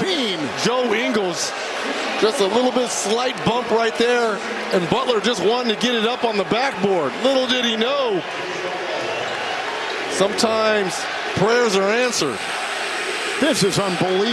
like Joe Ingles, just a little bit slight bump right there, and Butler just wanted to get it up on the backboard. Little did he know. Sometimes prayers are answered. This is unbelievable.